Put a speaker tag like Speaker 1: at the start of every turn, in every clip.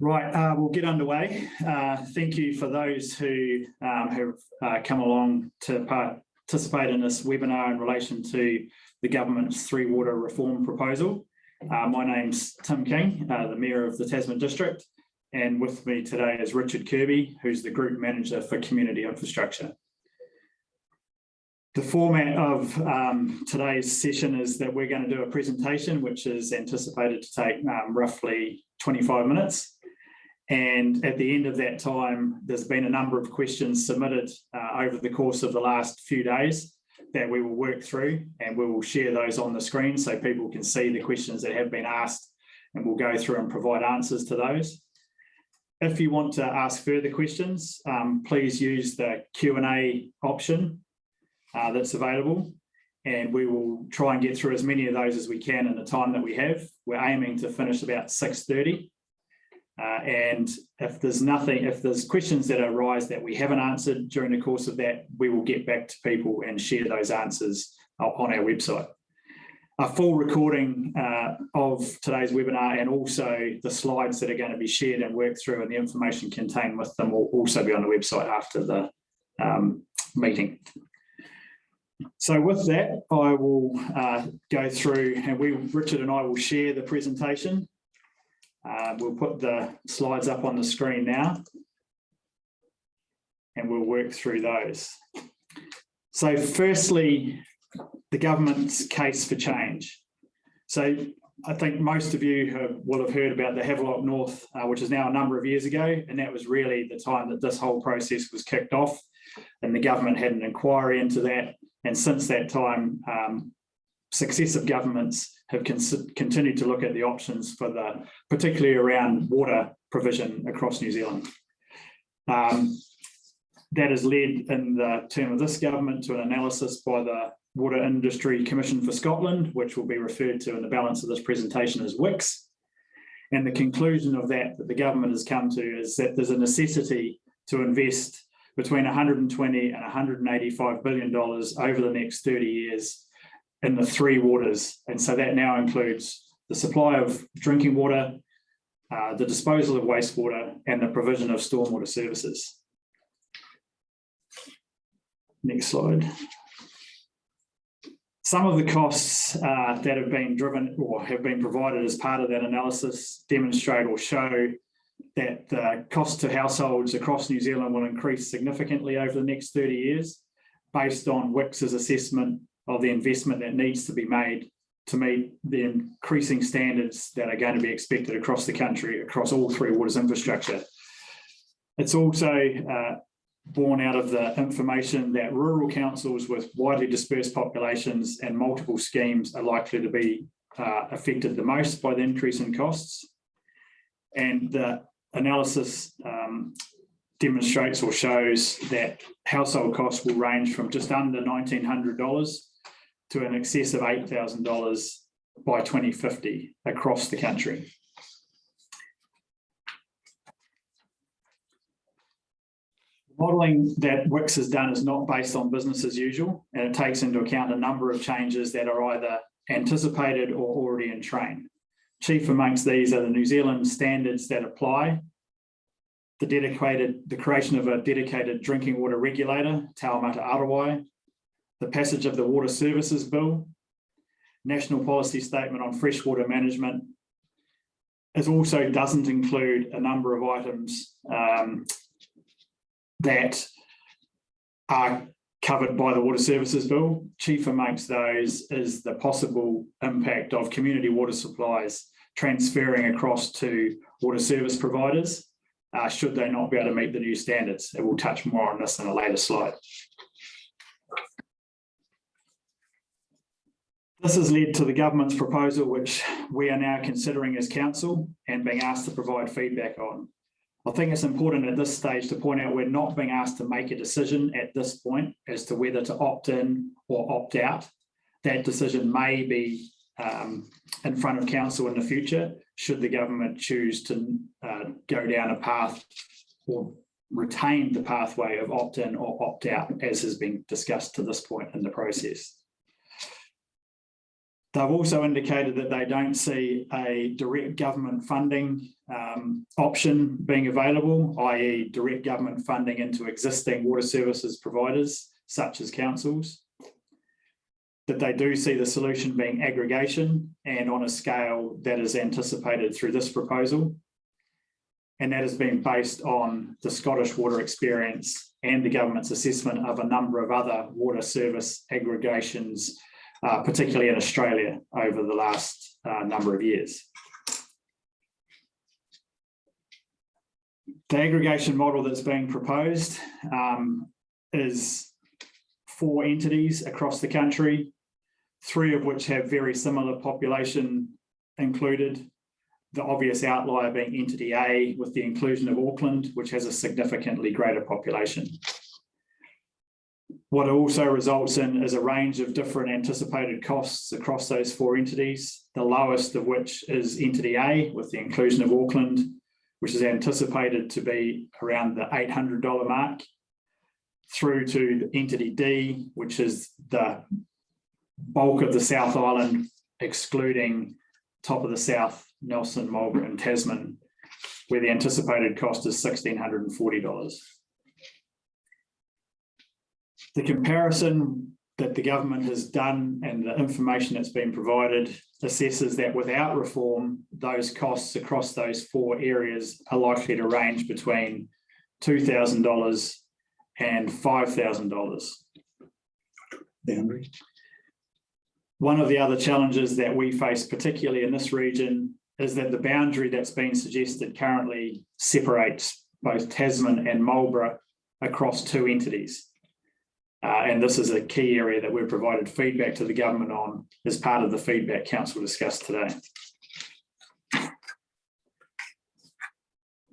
Speaker 1: Right, uh, we'll get underway. Uh, thank you for those who um, have uh, come along to participate in this webinar in relation to the government's three water reform proposal. Uh, my name's Tim King, uh, the Mayor of the Tasman District, and with me today is Richard Kirby, who's the Group Manager for Community Infrastructure. The format of um, today's session is that we're going to do a presentation, which is anticipated to take um, roughly 25 minutes. And at the end of that time, there's been a number of questions submitted uh, over the course of the last few days that we will work through and we will share those on the screen so people can see the questions that have been asked and we'll go through and provide answers to those. If you want to ask further questions, um, please use the Q&A option uh, that's available and we will try and get through as many of those as we can in the time that we have. We're aiming to finish about 6.30 uh, and if there's nothing, if there's questions that arise that we haven't answered during the course of that, we will get back to people and share those answers on our website. A full recording uh, of today's webinar and also the slides that are going to be shared and worked through and the information contained with them will also be on the website after the um, meeting. So with that, I will uh, go through and we, Richard and I will share the presentation uh, we'll put the slides up on the screen now and we'll work through those. So firstly, the government's case for change. So I think most of you have, will have heard about the Havelock North, uh, which is now a number of years ago, and that was really the time that this whole process was kicked off, and the government had an inquiry into that. And since that time, um, successive governments have continued to look at the options for the, particularly around water provision across New Zealand. Um, that has led in the term of this government to an analysis by the Water Industry Commission for Scotland, which will be referred to in the balance of this presentation as WICS. And the conclusion of that that the government has come to is that there's a necessity to invest between 120 and 185 billion dollars over the next 30 years in the three waters. And so that now includes the supply of drinking water, uh, the disposal of wastewater, and the provision of stormwater services. Next slide. Some of the costs uh, that have been driven or have been provided as part of that analysis demonstrate or show that the cost to households across New Zealand will increase significantly over the next 30 years based on WICS's assessment of the investment that needs to be made to meet the increasing standards that are going to be expected across the country, across all three waters infrastructure. It's also uh, born out of the information that rural councils with widely dispersed populations and multiple schemes are likely to be uh, affected the most by the increase in costs. And the analysis um, demonstrates or shows that household costs will range from just under $1,900 to an excess of $8,000 by 2050 across the country. Modelling that WICS has done is not based on business as usual, and it takes into account a number of changes that are either anticipated or already in train. Chief amongst these are the New Zealand standards that apply, the dedicated, the creation of a dedicated drinking water regulator, Taumata Arowai, the passage of the Water Services Bill, National Policy Statement on Freshwater Management. It also doesn't include a number of items um, that are covered by the Water Services Bill. Chief amongst those is the possible impact of community water supplies transferring across to water service providers, uh, should they not be able to meet the new standards. And we'll touch more on this in a later slide. This has led to the government's proposal, which we are now considering as council and being asked to provide feedback on. I think it's important at this stage to point out we're not being asked to make a decision at this point as to whether to opt in or opt out. That decision may be um, in front of council in the future, should the government choose to uh, go down a path or retain the pathway of opt-in or opt-out as has been discussed to this point in the process. They've also indicated that they don't see a direct government funding um, option being available, i.e. direct government funding into existing water services providers such as councils. That they do see the solution being aggregation and on a scale that is anticipated through this proposal. And that has been based on the Scottish water experience and the government's assessment of a number of other water service aggregations, uh, particularly in Australia over the last uh, number of years. The aggregation model that's being proposed um, is four entities across the country, three of which have very similar population included. The obvious outlier being entity A with the inclusion of Auckland, which has a significantly greater population. What it also results in is a range of different anticipated costs across those four entities, the lowest of which is entity A with the inclusion of Auckland, which is anticipated to be around the $800 mark, through to entity D, which is the bulk of the South Island, excluding top of the South, Nelson, Marlborough and Tasman, where the anticipated cost is $1,640. The comparison that the government has done and the information that's been provided assesses that without reform, those costs across those four areas are likely to range between $2,000 and $5,000.
Speaker 2: boundary.
Speaker 1: One of the other challenges that we face, particularly in this region, is that the boundary that's been suggested currently separates both Tasman and Marlborough across two entities. Uh, and this is a key area that we've provided feedback to the government on as part of the feedback council discussed today.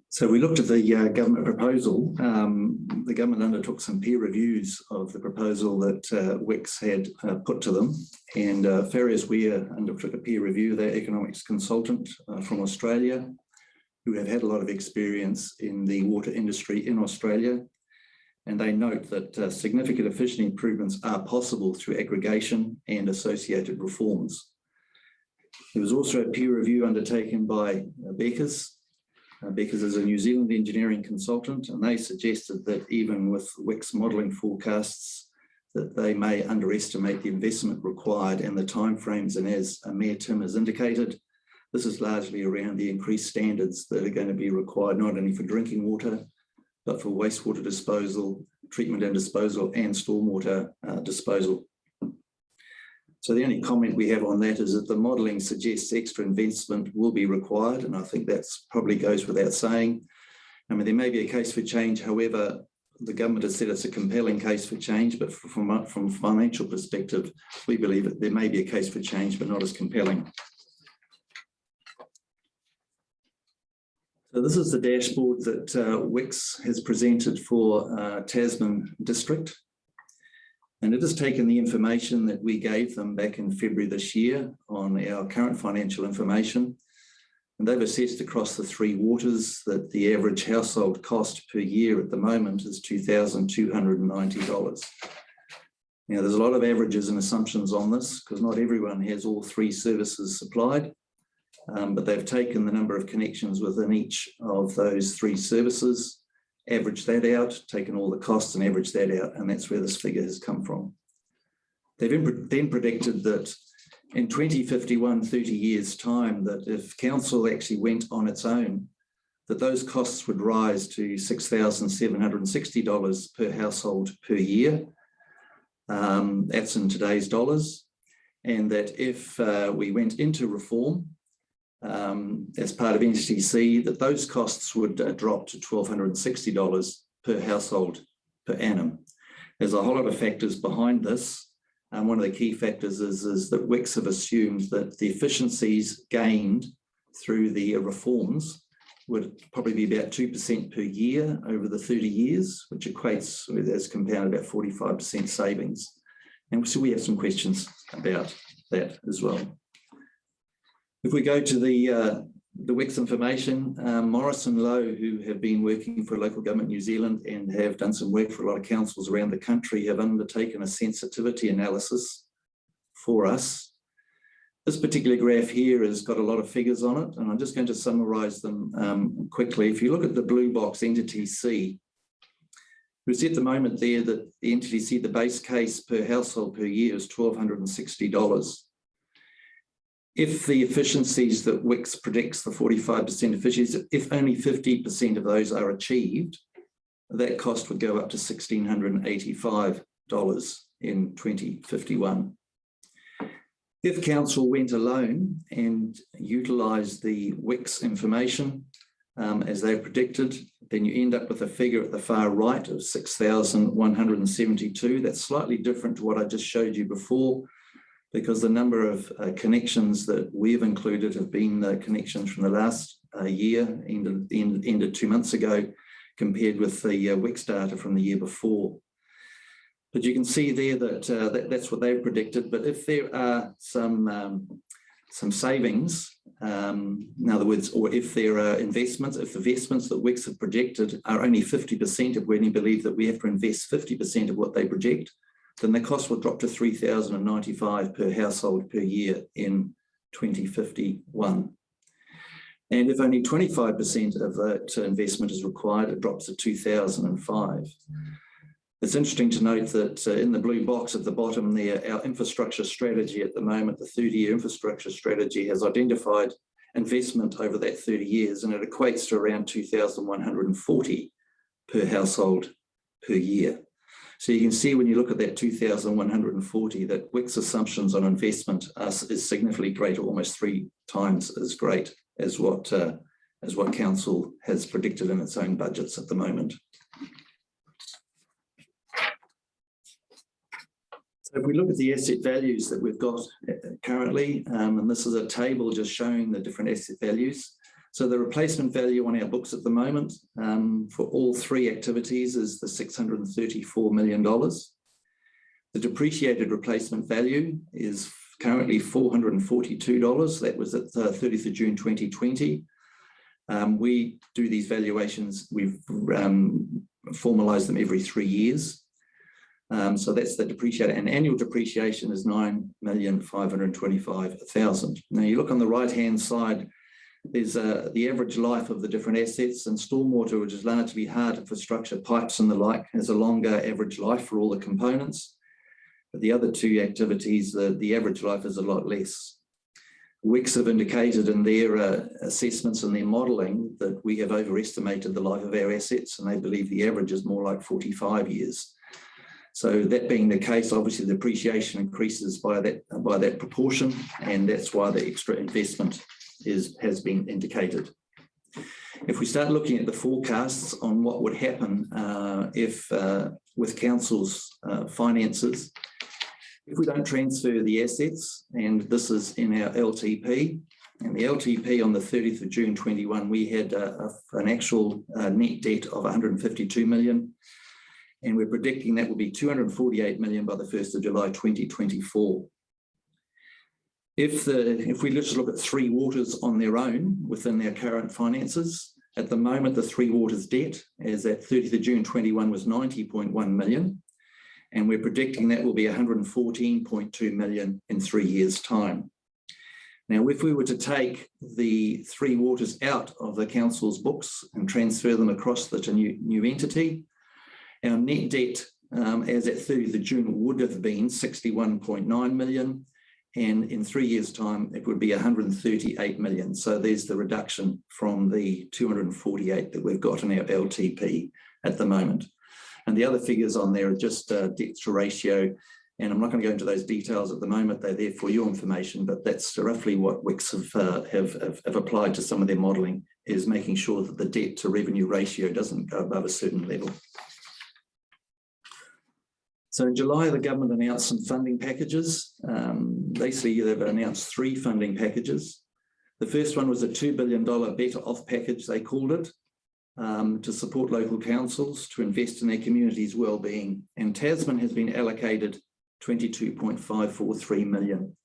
Speaker 2: So we looked at the uh, government proposal. Um, the government undertook some peer reviews of the proposal that uh, had uh, put to them. And uh, Farrierswier undertook a peer review, their economics consultant uh, from Australia, who have had a lot of experience in the water industry in Australia. And they note that uh, significant efficiency improvements are possible through aggregation and associated reforms. There was also a peer review undertaken by uh, Beckers uh, because as a New Zealand engineering consultant, and they suggested that even with WICS modelling forecasts, that they may underestimate the investment required and the timeframes. And as Mayor Tim has indicated, this is largely around the increased standards that are going to be required not only for drinking water, but for wastewater disposal, treatment and disposal, and stormwater uh, disposal. So the only comment we have on that is that the modelling suggests extra investment will be required, and I think that probably goes without saying. I mean, there may be a case for change, however, the government has said it's a compelling case for change, but from, from financial perspective, we believe that there may be a case for change, but not as compelling. So this is the dashboard that uh, WICS has presented for uh, Tasman District. And it has taken the information that we gave them back in February this year on our current financial information. And they've assessed across the three waters that the average household cost per year at the moment is $2,290. Now, there's a lot of averages and assumptions on this because not everyone has all three services supplied. Um, but they've taken the number of connections within each of those three services averaged that out, taken all the costs and averaged that out, and that's where this figure has come from. They've then predicted that in 2051, 30 years time, that if council actually went on its own, that those costs would rise to $6,760 per household per year. Um, that's in today's dollars. And that if uh, we went into reform, um, as part of NCC, that those costs would uh, drop to $1,260 per household per annum. There's a whole lot of factors behind this. And one of the key factors is, is that WICS have assumed that the efficiencies gained through the reforms would probably be about 2% per year over the 30 years, which equates as compounded about 45% savings. And so we have some questions about that as well. If we go to the uh, the WICS information, um, Morrison Low, who have been working for local government New Zealand and have done some work for a lot of councils around the country, have undertaken a sensitivity analysis for us. This particular graph here has got a lot of figures on it, and I'm just going to summarize them um, quickly. If you look at the blue box entity C, we see at the moment there that the entity C, the base case per household per year is $1,260. If the efficiencies that WICS predicts, the 45% efficiencies, if only 50% of those are achieved, that cost would go up to $1,685 in 2051. If council went alone and utilised the WICS information um, as they predicted, then you end up with a figure at the far right of 6,172. That's slightly different to what I just showed you before, because the number of uh, connections that we've included have been the connections from the last uh, year, ended two months ago, compared with the uh, WICS data from the year before. But you can see there that, uh, that that's what they've predicted. But if there are some um, some savings, um, in other words, or if there are investments, if the investments that WICS have projected are only 50% of when you believe that we have to invest 50% of what they project, then the cost will drop to 3,095 per household per year in 2051. And if only 25% of that investment is required, it drops to 2005. It's interesting to note that uh, in the blue box at the bottom there, our infrastructure strategy at the moment, the 30-year infrastructure strategy has identified investment over that 30 years and it equates to around 2,140 per household per year. So you can see when you look at that 2,140 that WICS assumptions on investment are, is significantly greater, almost three times as great as what, uh, as what council has predicted in its own budgets at the moment. So if we look at the asset values that we've got uh, currently, um, and this is a table just showing the different asset values. So the replacement value on our books at the moment um, for all three activities is the $634 million. The depreciated replacement value is currently $442. That was at the 30th of June 2020. Um, we do these valuations, we've um, formalized them every three years. Um, so that's the depreciated and annual depreciation is 9,525,000. Now you look on the right hand side, there's uh, the average life of the different assets and stormwater, which is largely hard infrastructure, pipes and the like, has a longer average life for all the components. But the other two activities, the, the average life is a lot less. WICS have indicated in their uh, assessments and their modelling that we have overestimated the life of our assets and they believe the average is more like 45 years. So that being the case, obviously the depreciation increases by that by that proportion, and that's why the extra investment is has been indicated. If we start looking at the forecasts on what would happen uh, if uh, with council's uh, finances, if we don't transfer the assets, and this is in our LTP, and the LTP on the 30th of June 21, we had a, a, an actual uh, net debt of 152 million and we're predicting that will be 248 million by the 1st of July 2024. If, the, if we just look at Three Waters on their own within their current finances, at the moment the Three Waters debt as at 30th of June 21 was 90.1 million, and we're predicting that will be 114.2 million in three years' time. Now, if we were to take the Three Waters out of the council's books and transfer them across the new, new entity, our net debt um, as at 30th of June would have been 61.9 million and in three years time it would be 138 million. So there's the reduction from the 248 that we've got in our LTP at the moment. And the other figures on there are just uh, debt to ratio and I'm not going to go into those details at the moment. They're there for your information, but that's roughly what WICS have, uh, have, have, have, applied to some of their modelling is making sure that the debt to revenue ratio doesn't go above a certain level. So in July, the government announced some funding packages. Um, basically, they've announced three funding packages. The first one was a $2 billion better off package, they called it, um, to support local councils to invest in their community's well-being. And Tasman has been allocated 22.543 million.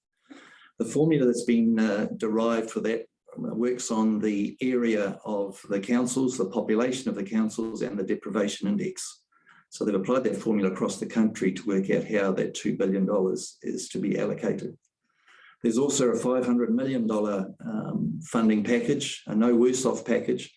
Speaker 2: The formula that's been uh, derived for that uh, works on the area of the councils, the population of the councils and the deprivation index. So they've applied that formula across the country to work out how that $2 billion is to be allocated. There's also a $500 million um, funding package, a no worse off package,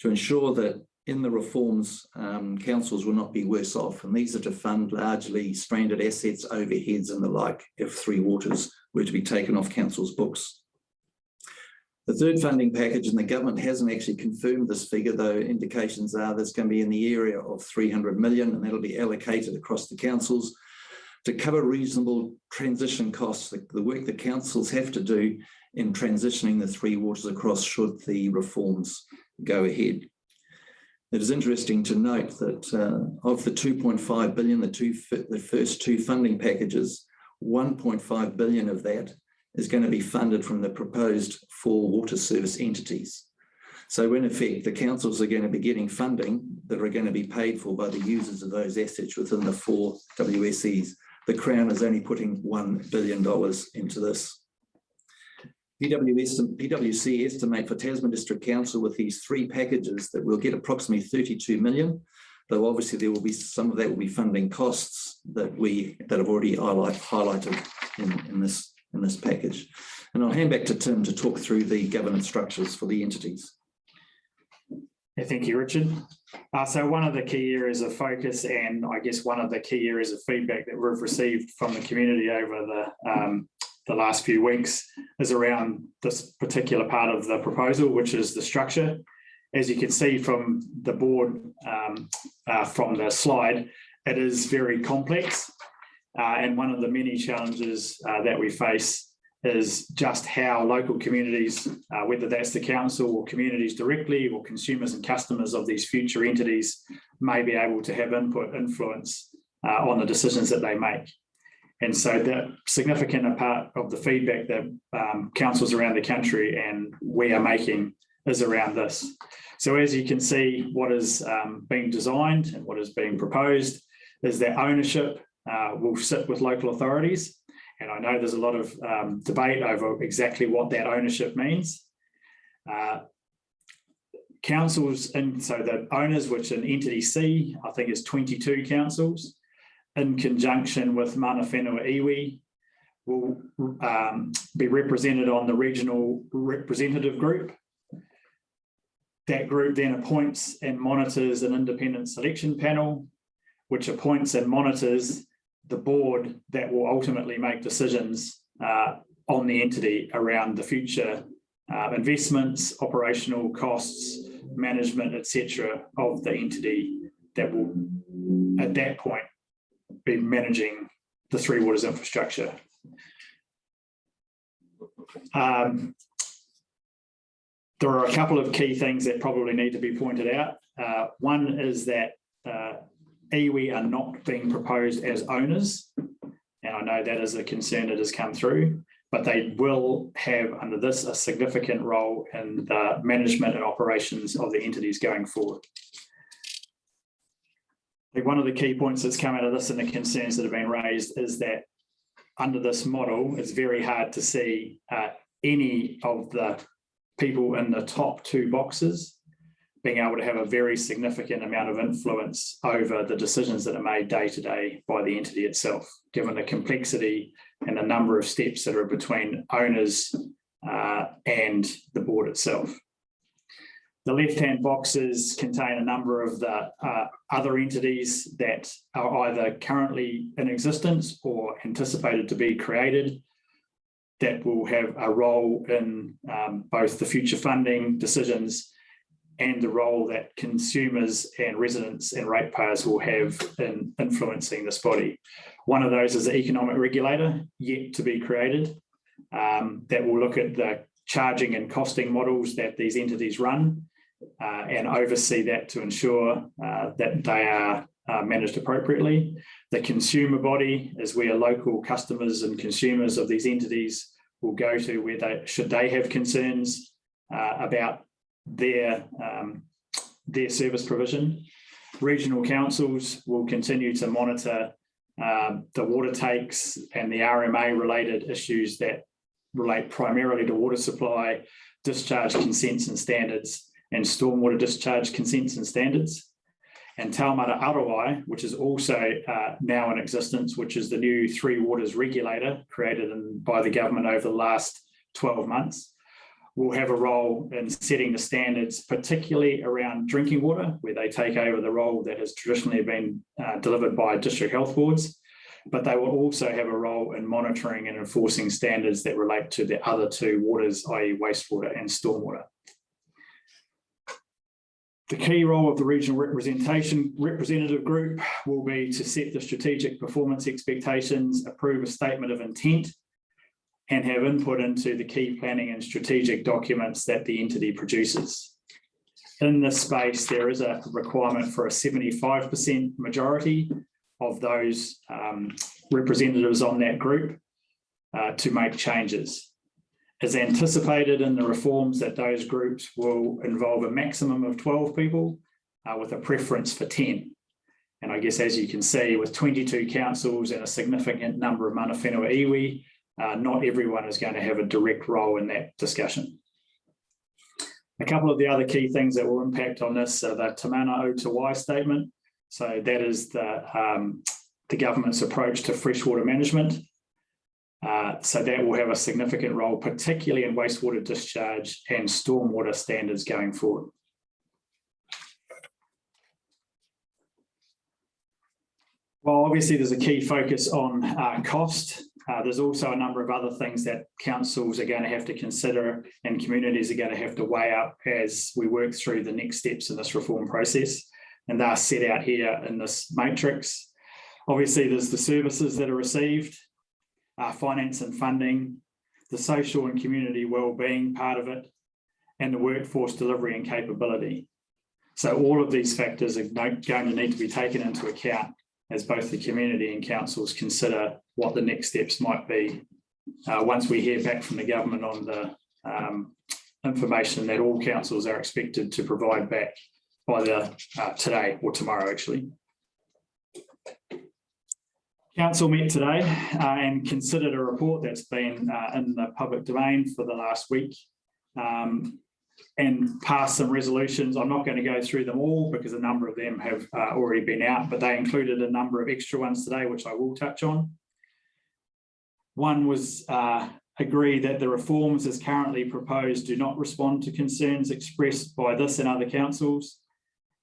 Speaker 2: to ensure that in the reforms, um, councils will not be worse off. And these are to fund largely stranded assets, overheads and the like if Three Waters were to be taken off council's books. The third funding package, and the government hasn't actually confirmed this figure, though indications are that's going to be in the area of 300 million, and that'll be allocated across the councils to cover reasonable transition costs, the, the work the councils have to do in transitioning the three waters across should the reforms go ahead. It is interesting to note that uh, of the 2.5 billion, the two the first two funding packages, 1.5 billion of that is going to be funded from the proposed four water service entities. So in effect, the councils are going to be getting funding that are going to be paid for by the users of those assets within the four WSEs. The Crown is only putting $1 billion into this. PWS, PWC estimate for Tasman District Council with these three packages that we'll get approximately 32 million, though obviously there will be some of that will be funding costs that we that have already highlight, highlighted in, in this in this package. And I'll hand back to Tim to talk through the governance structures for the entities.
Speaker 1: Yeah, thank you, Richard. Uh, so one of the key areas of focus and I guess one of the key areas of feedback that we've received from the community over the, um, the last few weeks is around this particular part of the proposal, which is the structure. As you can see from the board, um, uh, from the slide, it is very complex. Uh, and one of the many challenges uh, that we face is just how local communities, uh, whether that's the council or communities directly or consumers and customers of these future entities may be able to have input influence uh, on the decisions that they make. And so the significant part of the feedback that um, councils around the country and we are making is around this. So as you can see, what is um, being designed and what is being proposed is that ownership uh, will sit with local authorities and I know there's a lot of um, debate over exactly what that ownership means. Uh, councils, and so the owners, which in entity C, I think is 22 councils, in conjunction with Mana Whenua Iwi, will um, be represented on the regional representative group. That group then appoints and monitors an independent selection panel, which appoints and monitors the board that will ultimately make decisions uh, on the entity around the future uh, investments, operational costs, management, etc., of the entity that will, at that point, be managing the Three Waters infrastructure. Um, there are a couple of key things that probably need to be pointed out. Uh, one is that uh, iwi are not being proposed as owners. And I know that is a concern that has come through, but they will have under this a significant role in the management and operations of the entities going forward. I think one of the key points that's come out of this and the concerns that have been raised is that under this model, it's very hard to see uh, any of the people in the top two boxes being able to have a very significant amount of influence over the decisions that are made day to day by the entity itself, given the complexity and the number of steps that are between owners uh, and the board itself. The left-hand boxes contain a number of the uh, other entities that are either currently in existence or anticipated to be created that will have a role in um, both the future funding decisions and the role that consumers and residents and ratepayers will have in influencing this body. One of those is the economic regulator yet to be created um, that will look at the charging and costing models that these entities run uh, and oversee that to ensure uh, that they are uh, managed appropriately. The consumer body, as we are local customers and consumers of these entities, will go to where they should they have concerns uh, about their, um, their service provision. Regional councils will continue to monitor um, the water takes and the RMA related issues that relate primarily to water supply, discharge consents and standards, and stormwater discharge consents and standards. and Taumata Arowai, which is also uh, now in existence, which is the new Three Waters regulator created in, by the government over the last 12 months, will have a role in setting the standards, particularly around drinking water, where they take over the role that has traditionally been uh, delivered by district health boards. But they will also have a role in monitoring and enforcing standards that relate to the other two waters, i.e. wastewater and stormwater. The key role of the regional representation representative group will be to set the strategic performance expectations, approve a statement of intent, and have input into the key planning and strategic documents that the entity produces. In this space, there is a requirement for a seventy-five percent majority of those um, representatives on that group uh, to make changes As anticipated in the reforms that those groups will involve a maximum of 12 people uh, with a preference for 10. And I guess as you can see, with 22 councils and a significant number of mana whenua iwi, uh, not everyone is going to have a direct role in that discussion. A couple of the other key things that will impact on this are the Te Mana o Te Wai statement. So that is the, um, the government's approach to freshwater management. Uh, so that will have a significant role, particularly in wastewater discharge and stormwater standards going forward. Well, obviously, there's a key focus on uh, cost. Uh, there's also a number of other things that councils are going to have to consider and communities are going to have to weigh up as we work through the next steps in this reform process. And they're set out here in this matrix. Obviously, there's the services that are received, uh, finance and funding, the social and community well-being part of it, and the workforce delivery and capability. So all of these factors are going to need to be taken into account as both the community and councils consider what the next steps might be uh, once we hear back from the government on the um, information that all councils are expected to provide back by the uh, today or tomorrow actually. Council met today uh, and considered a report that's been uh, in the public domain for the last week um, and passed some resolutions. I'm not going to go through them all because a number of them have uh, already been out, but they included a number of extra ones today, which I will touch on. One was uh, agree that the reforms as currently proposed do not respond to concerns expressed by this and other councils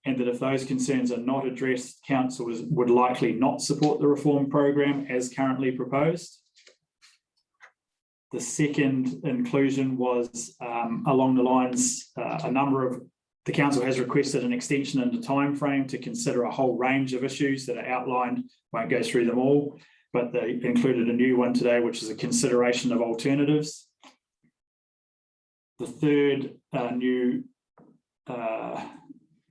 Speaker 1: and that if those concerns are not addressed, council would likely not support the reform program as currently proposed. The second inclusion was um, along the lines, uh, a number of, the council has requested an extension in the time frame to consider a whole range of issues that are outlined, won't go through them all, but they included a new one today, which is a consideration of alternatives. The third uh, new uh,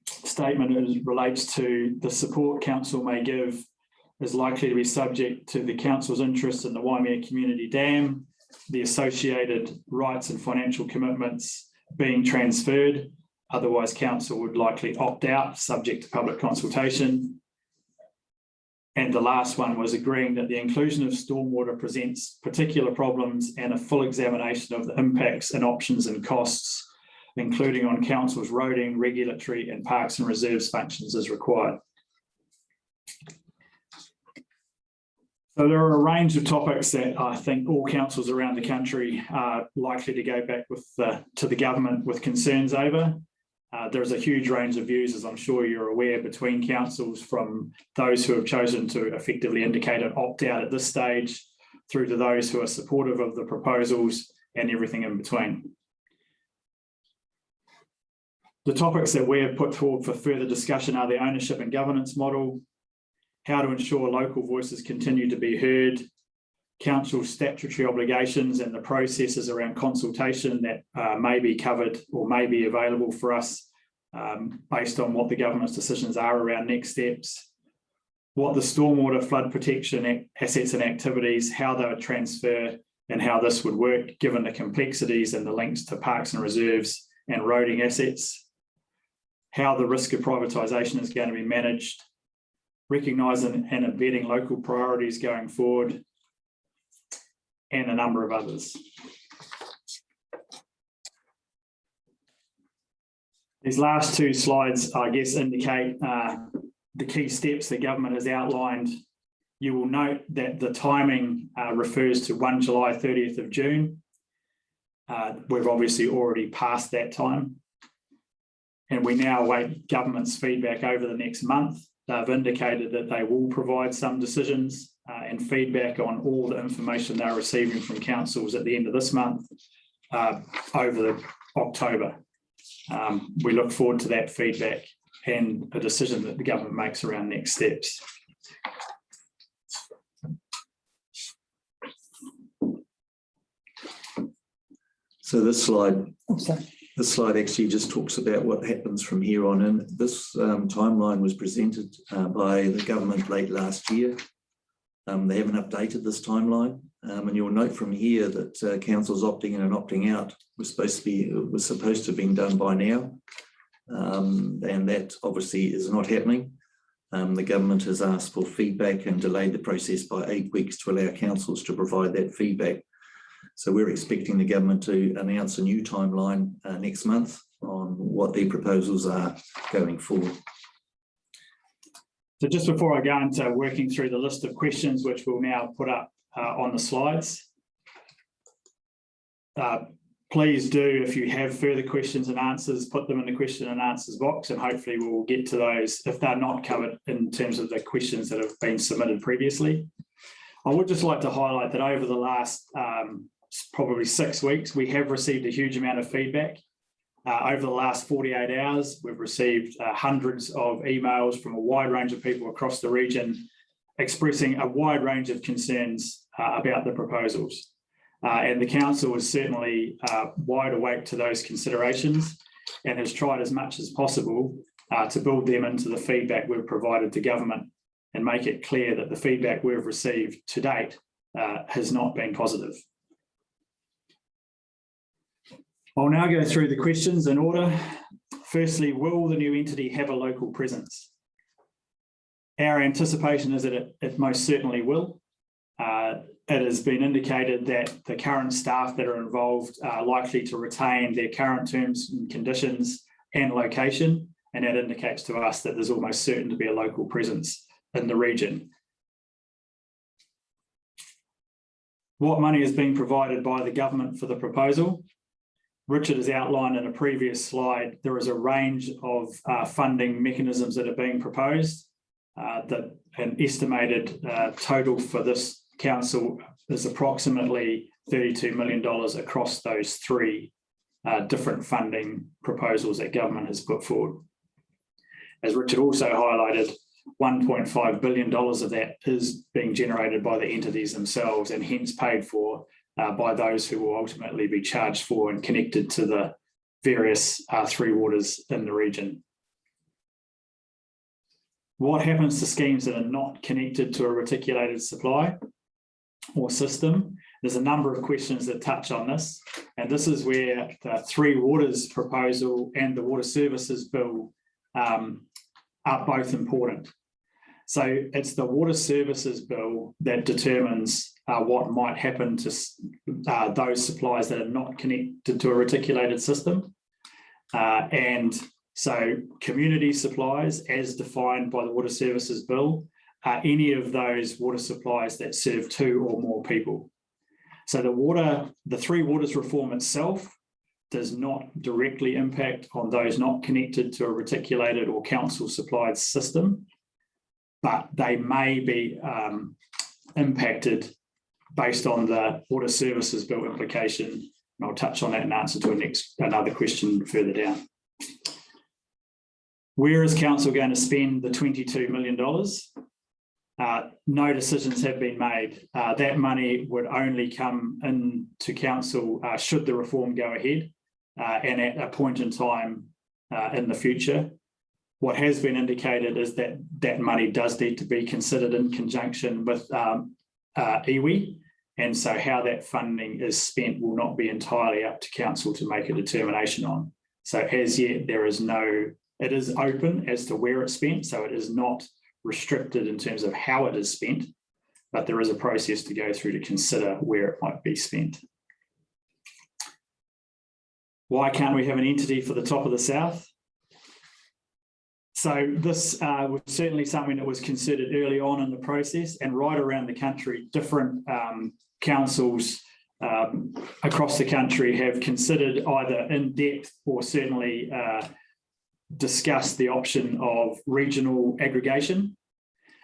Speaker 1: statement is, relates to the support council may give is likely to be subject to the council's interest in the Waimea Community Dam, the associated rights and financial commitments being transferred. Otherwise, council would likely opt out, subject to public consultation. And the last one was agreeing that the inclusion of stormwater presents particular problems and a full examination of the impacts and options and costs including on council's roading, regulatory and parks and reserves functions as required. So there are a range of topics that I think all councils around the country are likely to go back with the, to the government with concerns over. Uh, there's a huge range of views, as I'm sure you're aware, between councils from those who have chosen to effectively indicate an opt-out at this stage through to those who are supportive of the proposals and everything in between. The topics that we have put forward for further discussion are the ownership and governance model, how to ensure local voices continue to be heard, council statutory obligations and the processes around consultation that uh, may be covered or may be available for us um, based on what the government's decisions are around next steps, what the stormwater flood protection assets and activities, how they would transfer and how this would work given the complexities and the links to parks and reserves and roading assets, how the risk of privatisation is going to be managed, recognising and embedding local priorities going forward, and a number of others. These last two slides, I guess, indicate uh, the key steps the government has outlined, you will note that the timing uh, refers to 1 July 30th of June. Uh, We've obviously already passed that time. And we now await government's feedback over the next month. They've indicated that they will provide some decisions uh, and feedback on all the information they're receiving from councils at the end of this month uh, over the October. Um, we look forward to that feedback and a decision that the government makes around next steps.
Speaker 2: So this slide,
Speaker 3: Oh, sorry.
Speaker 2: This slide actually just talks about what happens from here on in. This um, timeline was presented uh, by the government late last year. Um, They haven't updated this timeline. Um, And you'll note from here that uh, councils opting in and opting out was supposed to be, was supposed to have been done by now. Um, And that obviously is not happening. Um, The government has asked for feedback and delayed the process by eight weeks to allow councils to provide that feedback. So we're expecting the government to announce a new timeline uh, next month on what their proposals are going forward.
Speaker 1: So just before I go into working through the list of questions, which we'll now put up uh, on the slides. uh, Please do, if you have further questions and answers, put them in the question and answers box and hopefully we'll get to those if they're not covered in terms of the questions that have been submitted previously. I would just like to highlight that over the last um, probably six weeks, we have received a huge amount of feedback. Uh, over the last 48 hours, we've received uh, hundreds of emails from a wide range of people across the region expressing a wide range of concerns uh, about the proposals. Uh, and the council is certainly uh, wide awake to those considerations and has tried as much as possible uh, to build them into the feedback we've provided to government and make it clear that the feedback we've received to date has not been positive. I'll now go through the questions in order. Firstly, will the new entity have a local presence? Our anticipation is that it, it most certainly will. Uh, it has been indicated that the current staff that are involved are likely to retain their current terms and conditions and location. And that indicates to us that there's almost certain to be a local presence in the region. What money is being provided by the government for the proposal? Richard has outlined in a previous slide, there is a range of uh, funding mechanisms that are being proposed. Uh, that an estimated uh, total for this council is approximately $32 million across those three uh, different funding proposals that government has put forward. As Richard also highlighted, $1.5 billion of that is being generated by the entities themselves and hence paid for uh, by those who will ultimately be charged for and connected to the various uh, three waters in the region. What happens to schemes that are not connected to a reticulated supply or system? There's a number of questions that touch on this, and this is where the Three Waters proposal and the Water Services Bill um, are both important. So it's the Water Services Bill that determines uh, what might happen to uh, those supplies that are not connected to a reticulated system. Uh, and so community supplies as defined by the Water Services Bill are any of those water supplies that serve two or more people. So the water, the Three Waters reform itself does not directly impact on those not connected to a reticulated or council supplied system, but they may be um, impacted based on the Water Services Bill implication. And I'll touch on that in answer to a next another question further down. Where is council going to spend the $22 million? Uh, no decisions have been made. Uh, that money would only come into council uh, should the reform go ahead uh, and at a point in time uh, in the future. What has been indicated is that that money does need to be considered in conjunction with um, uh, iwi. And so how that funding is spent will not be entirely up to council to make a determination on. So as yet, there is no, it is open as to where it's spent. So it is not restricted in terms of how it is spent, but there is a process to go through to consider where it might be spent. Why can't we have an entity for the top of the south? So this uh, was certainly something that was considered early on in the process and right around the country, different um, councils um, across the country have considered either in depth or certainly uh, discussed the option of regional aggregation.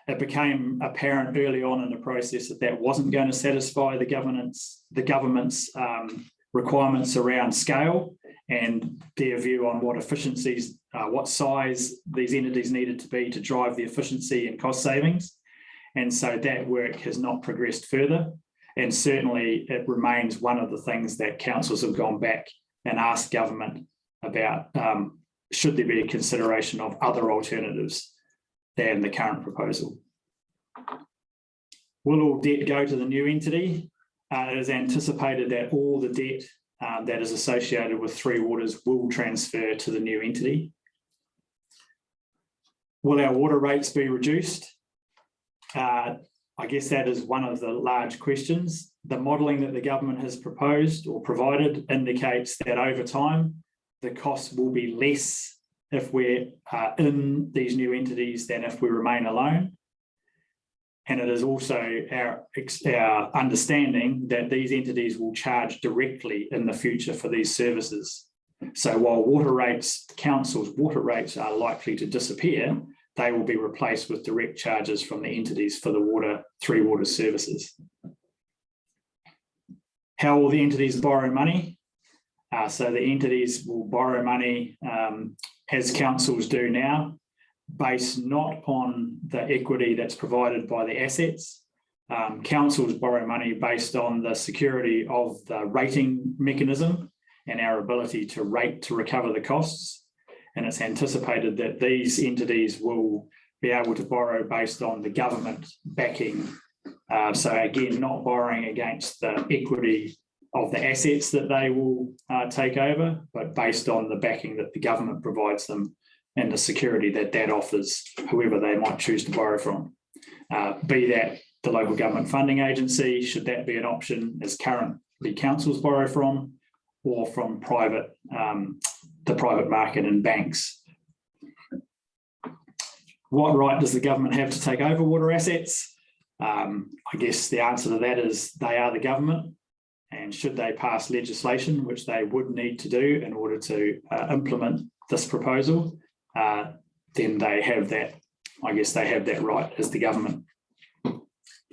Speaker 1: It became apparent early on in the process that that wasn't going to satisfy the governance, the government's um, requirements around scale and their view on what efficiencies, uh, what size these entities needed to be to drive the efficiency and cost savings. And so that work has not progressed further. And certainly it remains one of the things that councils have gone back and asked government about, um, should there be a consideration of other alternatives than the current proposal? Will all debt go to the new entity? Uh, it is anticipated that all the debt um, that is associated with Three Waters will transfer to the new entity. Will our water rates be reduced? Uh, I guess that is one of the large questions. The modelling that the government has proposed or provided indicates that over time, the costs will be less if we're uh, in these new entities than if we remain alone. And it is also our, our understanding that these entities will charge directly in the future for these services. So while water rates, council's water rates are likely to disappear, they will be replaced with direct charges from the entities for the water, three water services. How will the entities borrow money? Uh, so the entities will borrow money um, as councils do now, based not on the equity that's provided by the assets. Um, councils borrow money based on the security of the rating mechanism and our ability to rate to recover the costs. And it's anticipated that these entities will be able to borrow based on the government backing. Uh, so again, not borrowing against the equity of the assets that they will uh, take over, but based on the backing that the government provides them and the security that that offers whoever they might choose to borrow from. Uh, be that the local government funding agency, should that be an option as currently councils borrow from, or from private, um, the private market and banks. What right does the government have to take over water assets? Um, I guess the answer to that is they are the government. And should they pass legislation, which they would need to do in order to uh, implement this proposal, uh, then they have that, I guess they have that right as the government.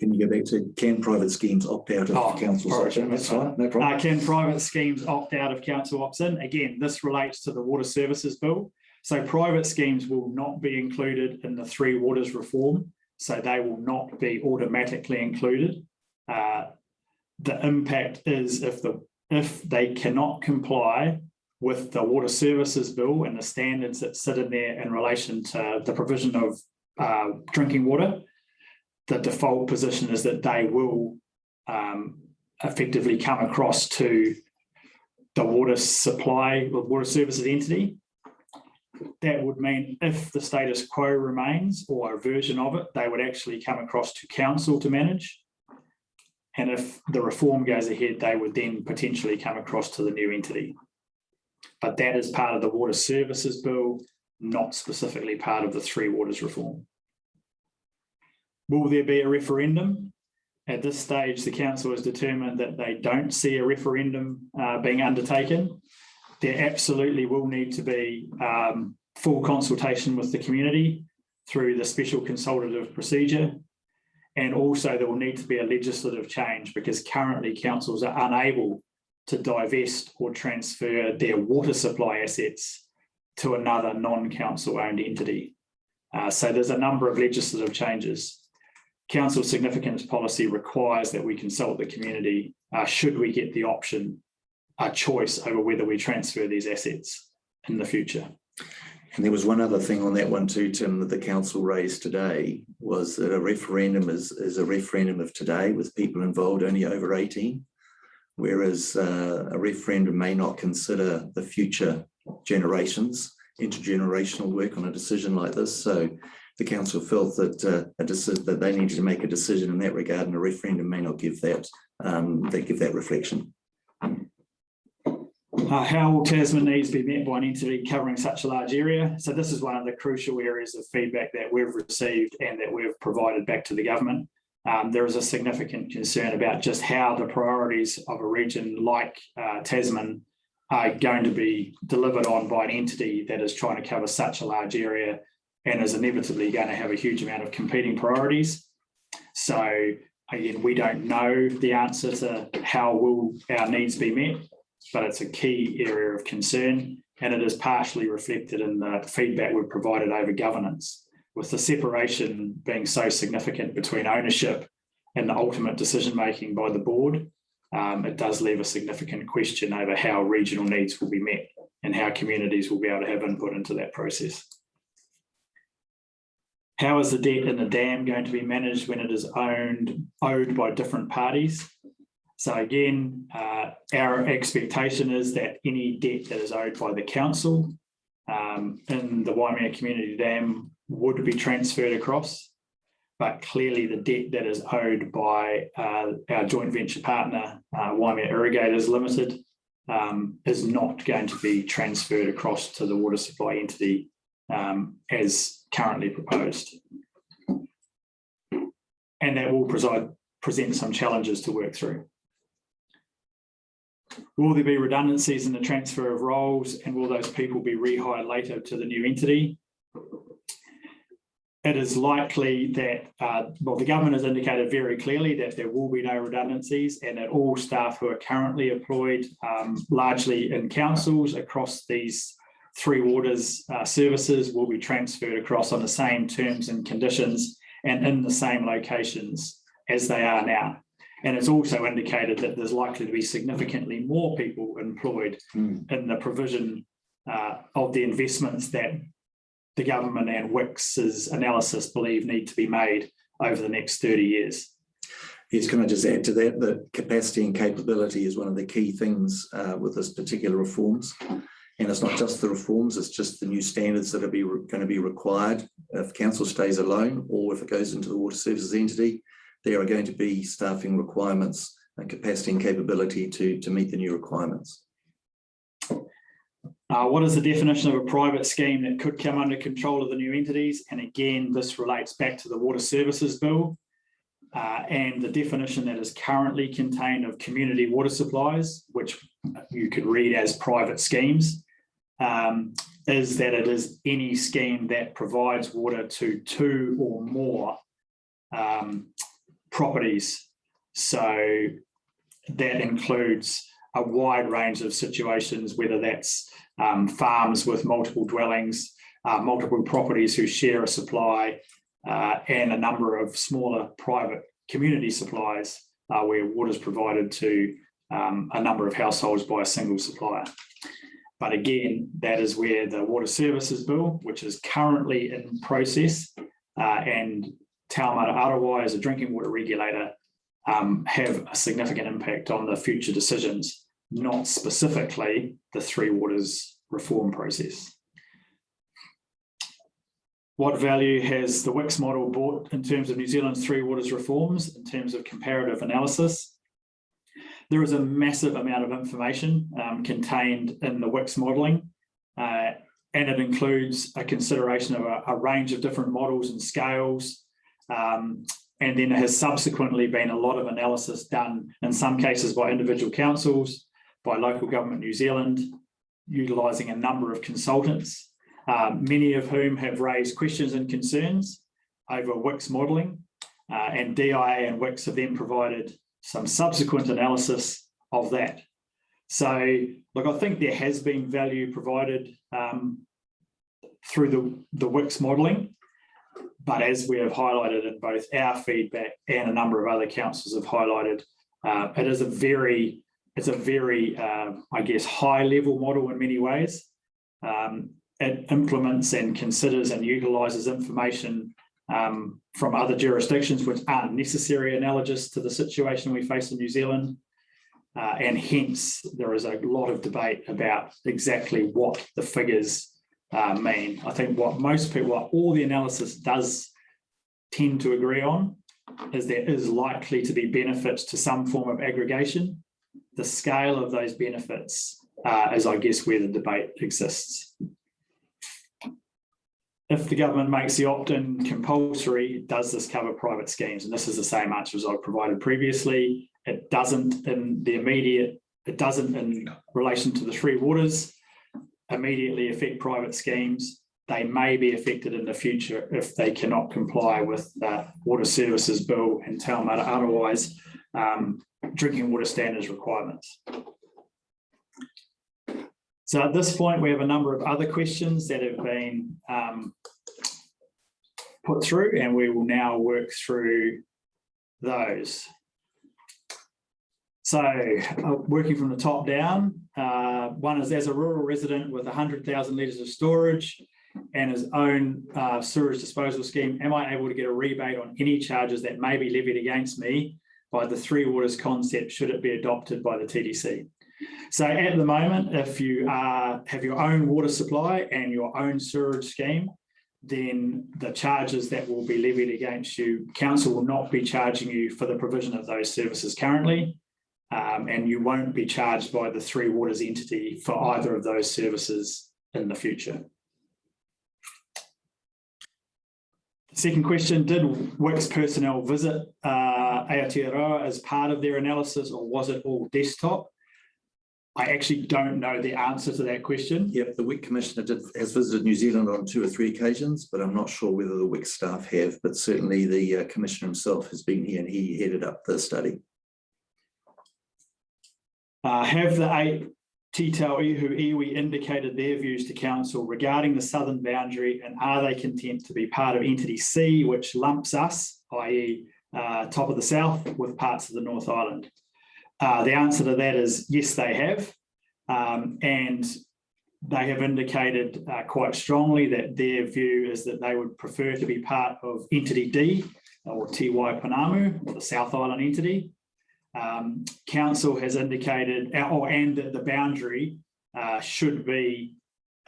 Speaker 2: Can you go back to, can private schemes opt out of
Speaker 1: Oh,
Speaker 2: council section? That's fine, no problem.
Speaker 1: Uh, can private schemes opt out of council ops in? Again, this relates to the water services bill. So private schemes will not be included in the three waters reform. So they will not be automatically included. Uh, the impact is if the if they cannot comply with the water services bill and the standards that sit in there in relation to the provision of uh, drinking water, the default position is that they will um, effectively come across to the water supply, the water services entity. That would mean if the status quo remains or a version of it, they would actually come across to council to manage. And if the reform goes ahead, they would then potentially come across to the new entity. But that is part of the water services bill, not specifically part of the three waters reform. Will there be a referendum? At this stage, the council has determined that they don't see a referendum uh, being undertaken. There absolutely will need to be um, full consultation with the community through the special consultative procedure. And also there will need to be a legislative change because currently councils are unable to divest or transfer their water supply assets to another non-council owned entity. Uh, so there's a number of legislative changes. Council significance policy requires that we consult the community uh, should we get the option, a choice over whether we transfer these assets in the future.
Speaker 2: And there was one other thing on that one too, Tim, that the council raised today was that a referendum is, is a referendum of today with people involved only over 18. Whereas uh, a referendum may not consider the future generations, intergenerational work on a decision like this. So the council felt that uh, that they needed to make a decision in that regard, and a referendum may not give that um, they give that reflection.
Speaker 1: Uh, how will Tasman needs be met by an entity covering such a large area? So this is one of the crucial areas of feedback that we've received and that we've provided back to the government. Um, there is a significant concern about just how the priorities of a region like uh, Tasman are going to be delivered on by an entity that is trying to cover such a large area and is inevitably going to have a huge amount of competing priorities. So again, we don't know the answer to how will our needs be met, but it's a key area of concern and it is partially reflected in the feedback we've provided over governance. With the separation being so significant between ownership and the ultimate decision making by the board, um, it does leave a significant question over how regional needs will be met and how communities will be able to have input into that process. How is the debt in the dam going to be managed when it is owned, owed by different parties? So again, uh, our expectation is that any debt that is owed by the council um, in the Waimea Community Dam would be transferred across. But clearly the debt that is owed by uh, our joint venture partner, uh, Waimea Irrigators Limited, um, is not going to be transferred across to the water supply entity um, as currently proposed. And that will preside, present some challenges to work through. Will there be redundancies in the transfer of roles and will those people be rehired later to the new entity? It is likely that, uh, well, the government has indicated very clearly that there will be no redundancies and that all staff who are currently employed um, largely in councils across these three waters uh, services will be transferred across on the same terms and conditions and in the same locations as they are now. And it's also indicated that there's likely to be significantly more people employed
Speaker 2: Mm.
Speaker 1: in the provision uh, of the investments that the government and WICS's analysis believe need to be made over the next 30 years.
Speaker 2: Yes, can I just add to that, that capacity and capability is one of the key things uh, with this particular reforms. And it's not just the reforms, it's just the new standards that are be, going to be required if council stays alone or if it goes into the water services entity. There are going to be staffing requirements and capacity and capability to, to meet the new requirements.
Speaker 1: Uh, what is the definition of a private scheme that could come under control of the new entities? And again, this relates back to the Water Services Bill uh, and the definition that is currently contained of community water supplies, which you could read as private schemes, um, is that it is any scheme that provides water to two or more um, properties. So that includes a wide range of situations, whether that's um, farms with multiple dwellings, uh, multiple properties who share a supply, uh, and a number of smaller private community supplies uh, where water is provided to um, a number of households by a single supplier. But again, that is where the Water Services Bill, which is currently in process, uh, and Taumata Arowai as a drinking water regulator um, have a significant impact on the future decisions, not specifically the Three Waters reform process. What value has the WICS model brought in terms of New Zealand's Three Waters reforms, in terms of comparative analysis? There is a massive amount of information um, contained in the WICS modelling, uh, and it includes a consideration of a, a, range of different models and scales. Um, and then there has subsequently been a lot of analysis done in some cases by individual councils, by local government New Zealand, utilising a number of consultants, um, many of whom have raised questions and concerns over WICS modelling. Uh, and DIA and WICS have then provided some subsequent analysis of that. So, look, I think there has been value provided um, through the, the WICS modelling, but as we have highlighted in both our feedback and a number of other councils have highlighted, uh, it is a very, it's a very, uh, I guess, high level model in many ways. Um, it implements and considers and utilises information um, from other jurisdictions which aren't necessarily analogous to the situation we face in New Zealand. Uh, and hence, there is a lot of debate about exactly what the figures uh, mean. I think what most people, what all the analysis does tend to agree on is there is likely to be benefits to some form of aggregation. The scale of those benefits uh, is I guess where the debate exists. If the government makes the opt-in compulsory, does this cover private schemes? And this is the same answer as I've provided previously. It doesn't in the immediate, it doesn't in relation to the three waters immediately affect private schemes. They may be affected in the future if they cannot comply with the water services bill and Taumata Arowai's um, drinking water standards requirements. So at this point, we have a number of other questions that have been um, put through and we will now work through those. So uh, working from the top down, uh, one is as a rural resident with 100,000 litres of storage and his own uh, sewage disposal scheme, am I able to get a rebate on any charges that may be levied against me by the three waters concept should it be adopted by the TDC? So at the moment, if you uh, have your own water supply and your own sewage scheme, then the charges that will be levied against you, council will not be charging you for the provision of those services currently. Um, and you won't be charged by the Three Waters entity for either of those services in the future. Second question, did WICS personnel visit uh, Aotearoa as part of their analysis or was it all desktop? I actually don't know the answer to that question.
Speaker 2: Yep, the WICS Commissioner did, has visited New Zealand on two or three occasions, but I'm not sure whether the WICS staff have, but certainly the uh, Commissioner himself has been here and he headed up the study.
Speaker 1: Uh, have the eight Te Tau Ihu iwi indicated their views to council regarding the southern boundary and are they content to be part of entity C, which lumps us, i.e. Uh, top of the south with parts of the North Island? Uh, the answer to that is yes, they have. Um, and they have indicated uh, quite strongly that their view is that they would prefer to be part of entity D or Te Waipounamu, or the South Island entity. Um, council has indicated, uh, oh, and that the boundary uh, should be,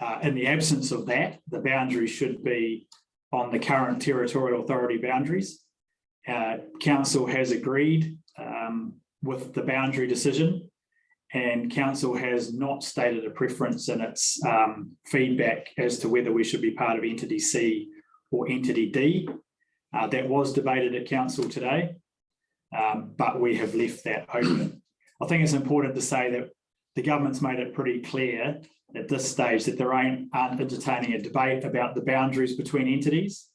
Speaker 1: uh, in the absence of that, the boundary should be on the current territorial authority boundaries. Uh, council has agreed um, with the boundary decision and council has not stated a preference in its um, feedback as to whether we should be part of entity C or entity D. Uh, that was debated at council today um, but we have left that open. I think it's important to say that the government's made it pretty clear at this stage that aren't, aren't entertaining a debate about the boundaries between entities,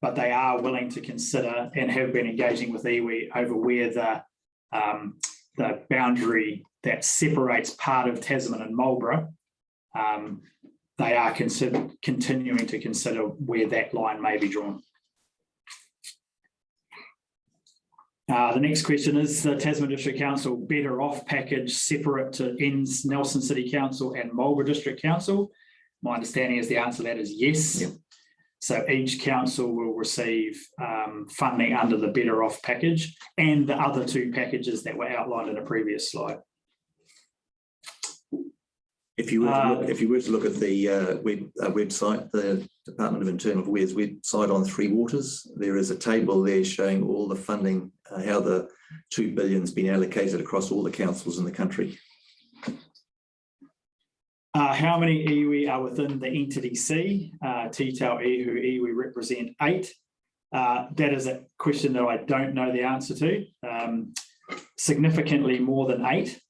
Speaker 1: but they are willing to consider and have been engaging with iwi over where the, um, the boundary that separates part of Tasman and Marlborough, um, they are consider, continuing to consider where that line may be drawn. Uh, the next question is the Tasman District Council better off package separate to ends Nelson City Council and Marlborough District Council? My understanding is the answer to that is yes.
Speaker 2: Yep.
Speaker 1: So each council will receive um, funding under the better off package and the other two packages that were outlined in a previous slide.
Speaker 2: If you were to look,
Speaker 1: Uh,
Speaker 2: if you were to look at the uh, web, uh, website, the Department of Internal Affairs website on Three Waters, there is a table there showing all the funding, uh, how the two billion's been allocated across all the councils in the country.
Speaker 1: Uh, how many iwi are within the entity C? Uh, Te Tau Ihu iwi represent eight. Uh, that is a question that I don't know the answer to. Um, significantly more than eight,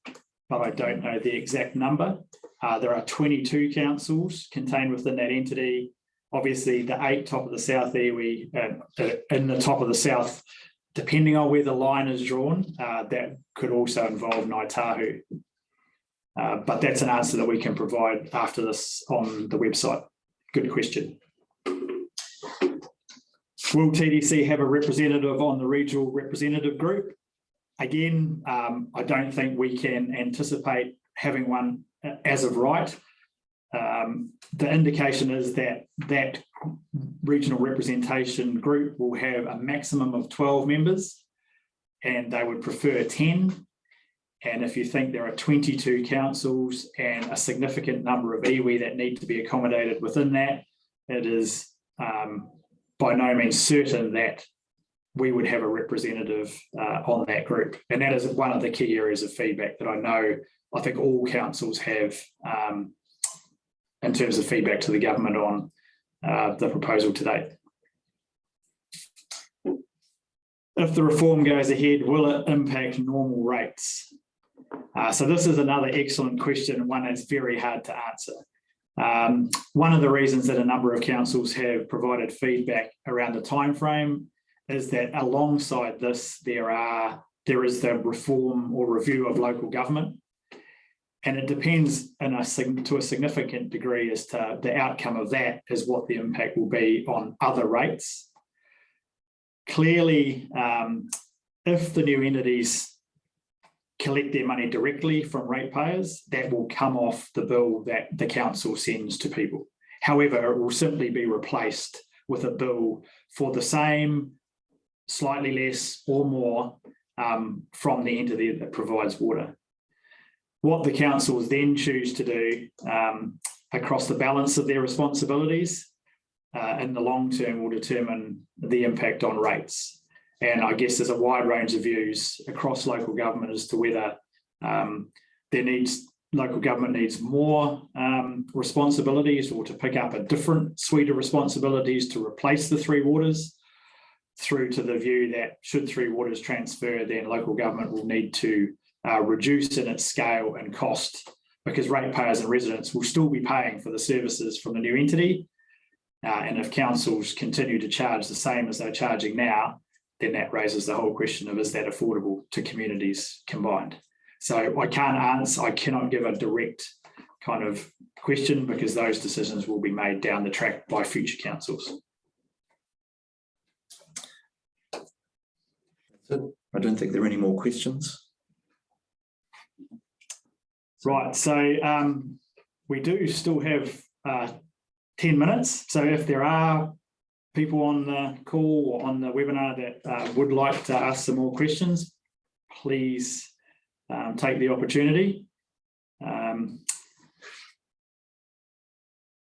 Speaker 1: but I don't know the exact number. Uh, there are 22 councils contained within that entity. Obviously, the eight top of the south iwi, uh, uh, in the top of the south, depending on where the line is drawn, uh, that could also involve Ngāi Tahu. Uh, but that's an answer that we can provide after this on the website. Good question. Will TDC have a representative on the regional representative group? Again, um, I don't think we can anticipate having one as of right. Um, the indication is that that regional representation group will have a maximum of 12 members and they would prefer 10 and if you think there are 22 councils and a significant number of iwi that need to be accommodated within that, it is um, by no means certain that we would have a representative uh, on that group. And that is one of the key areas of feedback that I know I think all councils have um, in terms of feedback to the government on uh, the proposal today. If the reform goes ahead, will it impact normal rates? Uh, so this is another excellent question, one that's very hard to answer. Um, one of the reasons that a number of councils have provided feedback around the time frame is that alongside this, there are there is the reform or review of local government. And it depends a, to a significant degree as to the outcome of that is what the impact will be on other rates. Clearly, um, if the new entities collect their money directly from ratepayers, that will come off the bill that the council sends to people. However, it will simply be replaced with a bill for the same, slightly less or more um, from the entity that provides water. What the councils then choose to do um, across the balance of their responsibilities uh, in the long term will determine the impact on rates. And I guess there's a wide range of views across local government as to whether um, there needs local government needs more um, responsibilities or to pick up a different suite of responsibilities to replace the three waters through to the view that should three waters transfer, then local government will need to uh, reduce in its scale and cost because ratepayers and residents will still be paying for the services from the new entity. Uh, and if councils continue to charge the same as they're charging now, then that raises the whole question of is that affordable to communities combined? So I can't answer, I cannot give a direct kind of question because those decisions will be made down the track by future councils.
Speaker 2: I don't think there are any more questions.
Speaker 1: Right, so um, we do still have uh, 10 minutes. So if there are people on the call or on the webinar that uh, would like to ask some more questions, please um, take the opportunity. Um,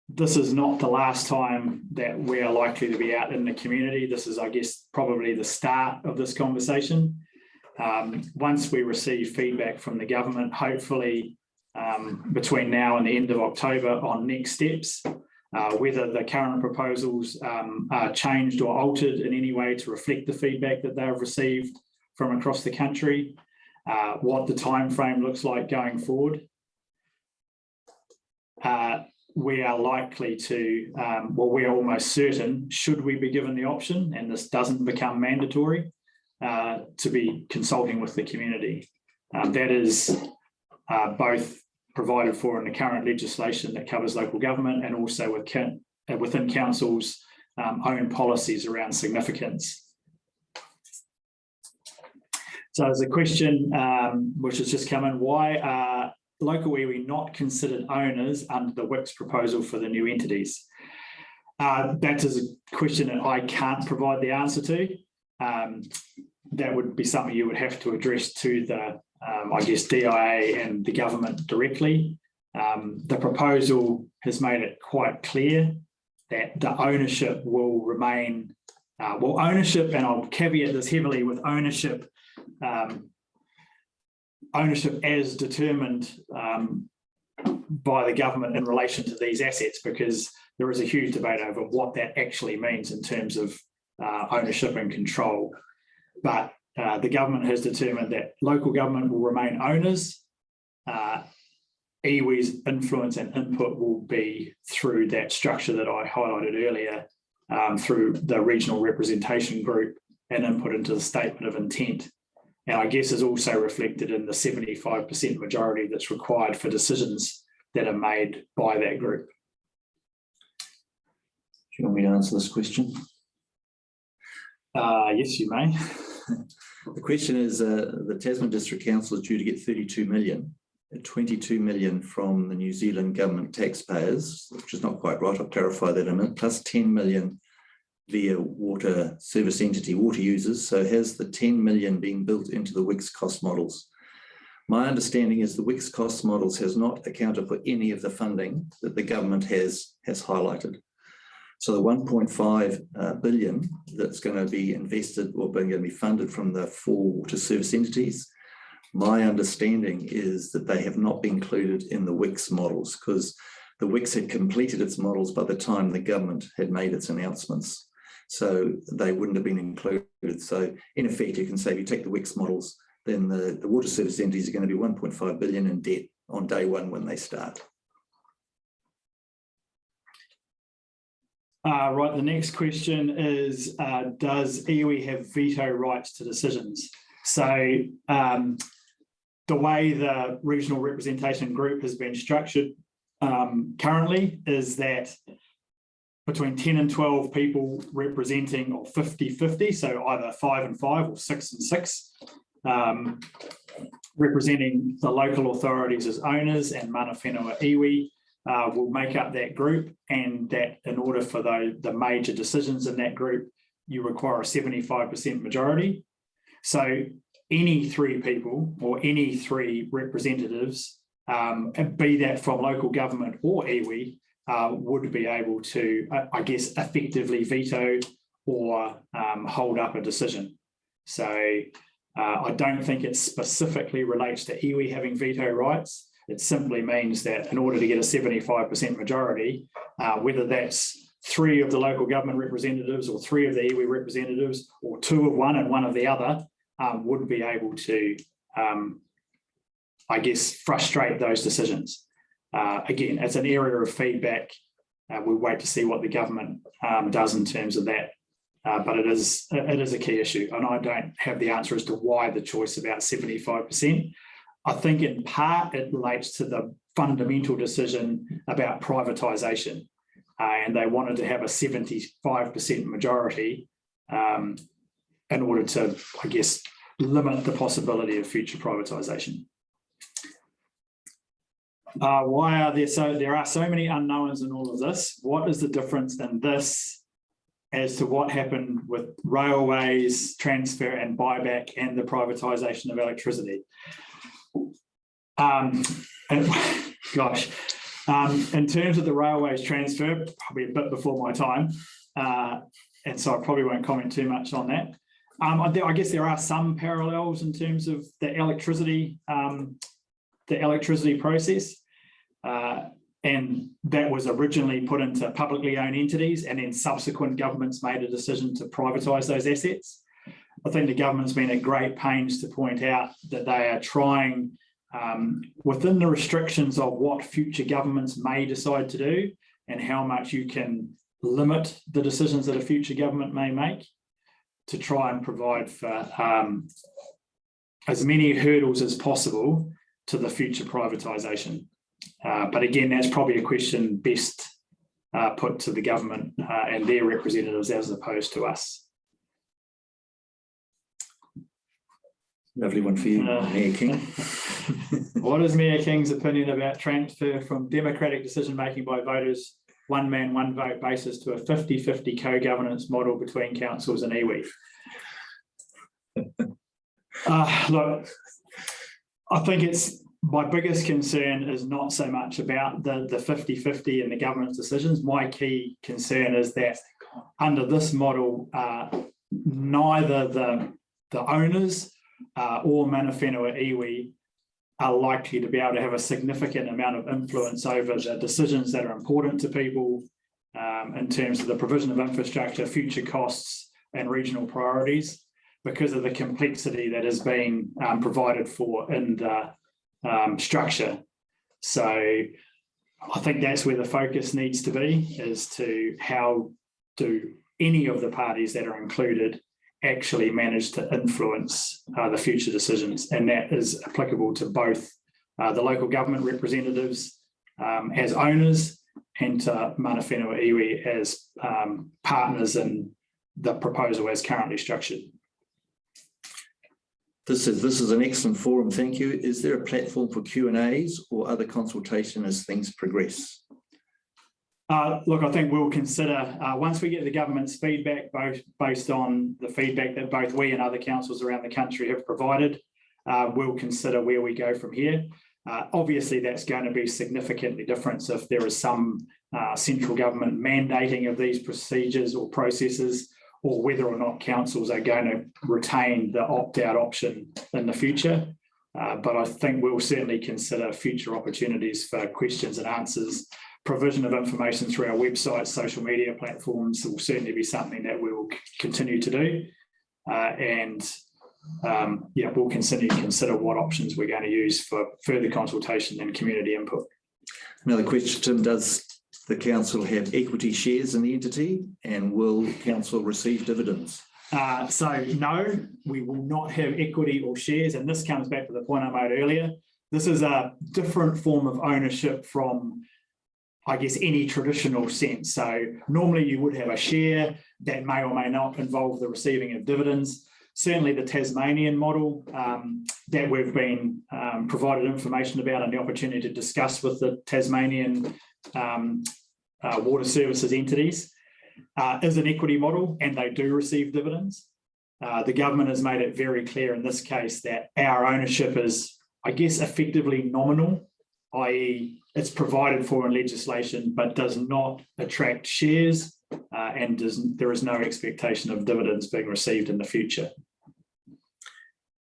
Speaker 1: this is not the last time that we are likely to be out in the community. This is, I guess, probably the start of this conversation. Um, once we receive feedback from the government, hopefully um, between now and the end of October on next steps, uh, whether the current proposals um, are changed or altered in any way to reflect the feedback that they have received from across the country, uh, what the time frame looks like going forward. Uh, we are likely to, um, well, we're almost certain, should we be given the option, and this doesn't become mandatory, uh, to be consulting with the community. Um, that is uh, both provided for in the current legislation that covers local government and also within, uh, within council's um, own policies around significance. So there's a question um, which has just come in, why are local iwi not considered owners under the WICS proposal for the new entities? Uh, that is a question that I can't provide the answer to. Um, that would be something you would have to address to the um, I guess, DIA and the government directly. Um, the proposal has made it quite clear that the ownership will remain, uh, well, ownership, and I'll caveat this heavily with ownership, um, ownership as determined um, by the government in relation to these assets, because there is a huge debate over what that actually means in terms of uh, ownership and control. But uh, the government has determined that local government will remain owners. Uh, iwi's influence and input will be through that structure that I highlighted earlier, um, through the regional representation group and input into the statement of intent. And I guess is also reflected in the 75% majority that's required for decisions that are made by that group.
Speaker 2: Do you want me to answer this question?
Speaker 1: Uh, yes, you may.
Speaker 2: The question is, uh, the Tasman District Council is due to get 32 million, uh, 22 million from the New Zealand government taxpayers, which is not quite right, I'll clarify that in a minute, plus 10 million via water service entity water users. So has the 10 million been built into the WICS cost models? My understanding is the WICS cost models has not accounted for any of the funding that the government has, has highlighted. So the one point five uh, billion that's going to be invested or going to be funded from the four water service entities, my understanding is that they have not been included in the WICS models because the WICS had completed its models by the time the government had made its announcements. So they wouldn't have been included. So in effect, you can say if you take the WICS models, then the, the water service entities are going to be 1.5 billion in debt on day one when they start.
Speaker 1: Uh, right, the next question is, uh, does iwi have veto rights to decisions? So um, the way the regional representation group has been structured um, currently is that between 10 and 12 people representing or 50-50, so either five and five or six and six, um, representing the local authorities as owners and mana whenua iwi uh, will make up that group and that in order for the, the major decisions in that group, you require a 75% majority. So any three people or any three representatives, um, be that from local government or iwi, uh, would be able to, I guess, effectively veto or um, hold up a decision. So uh, I don't think it specifically relates to iwi having veto rights. It simply means that in order to get a 75% majority, uh, whether that's three of the local government representatives or three of the iwi representatives or two of one and one of the other um, would be able to, um, I guess, frustrate those decisions. Uh, again, it's an area of feedback. Uh, we'll wait to see what the government um, does in terms of that. Uh, but it is it is a key issue, and I don't have the answer as to why the choice about 75%. I think in part it relates to the fundamental decision about privatisation, uh, and they wanted to have a 75% majority um, in order to, I guess, limit the possibility of future privatisation. Uh, why are there so there are so many unknowns in all of this? What is the difference in this as to what happened with railways, transfer and buyback and the privatisation of electricity? Um, and, gosh, um, in terms of the railways transfer, probably a bit before my time, uh, and so I probably won't comment too much on that. Um, I, I, guess there are some parallels in terms of the electricity, um, the electricity process. Uh, and that was originally put into publicly owned entities and then subsequent governments made a decision to privatise those assets. I think the government's been at great pains to point out that they are trying um, within the restrictions of what future governments may decide to do and how much you can limit the decisions that a future government may make to try and provide for um, as many hurdles as possible to the future privatisation. Uh, but again, that's probably a question best uh, put to the government uh, and their representatives as opposed to us.
Speaker 2: Lovely one for you,
Speaker 1: Uh,
Speaker 2: Mayor King.
Speaker 1: What is Mayor King's opinion about transfer from democratic decision-making by voters, one man, one vote basis to a 50-50 co-governance model between councils and iwi? Uh, look, I think it's my biggest concern is not so much about the the 50-50 and the government's decisions. My key concern is that under this model, uh, neither the, the owners uh, or mana whenua iwi are likely to be able to have a significant amount of influence over the decisions that are important to people um, in terms of the provision of infrastructure, future costs and regional priorities because of the complexity that is being um, provided for in the um, structure. So I think that's where the focus needs to be is to how do any of the parties that are included actually manage to influence uh, the future decisions. And that is applicable to both uh, the local government representatives um, as owners and to mana whenua iwi as um, partners in the proposal as currently structured.
Speaker 2: This is this is an excellent forum. Thank you. Is there a platform for Q and A's or other consultation as things progress?
Speaker 1: Uh, look, I think we'll consider uh, once we get the government's feedback, both based on the feedback that both we and other councils around the country have provided, uh, we'll consider where we go from here. Uh, obviously, that's going to be significantly different if there is some uh, central government mandating of these procedures or processes, or whether or not councils are going to retain the opt-out option in the future. Uh, but I think we'll certainly consider future opportunities for questions and answers. Provision of information through our website, social media platforms will certainly be something that we will continue to do. Uh, and um, yeah, we'll continue to consider what options we're going to use for further consultation and community input.
Speaker 2: Another question, Tim, does the council have equity shares in the entity and will council receive dividends?
Speaker 1: Uh, so no, we will not have equity or shares, and this comes back to the point I made earlier. This is a different form of ownership from, I guess, any traditional sense. So normally you would have a share that may or may not involve the receiving of dividends. Certainly the Tasmanian model um, that we've been um, provided information about and the opportunity to discuss with the Tasmanian um, uh, water services entities uh, is an equity model and they do receive dividends. Uh, the government has made it very clear in this case that our ownership is, I guess, effectively nominal, i.e. it's provided for in legislation, but does not attract shares uh, and does, there is no expectation of dividends being received in the future.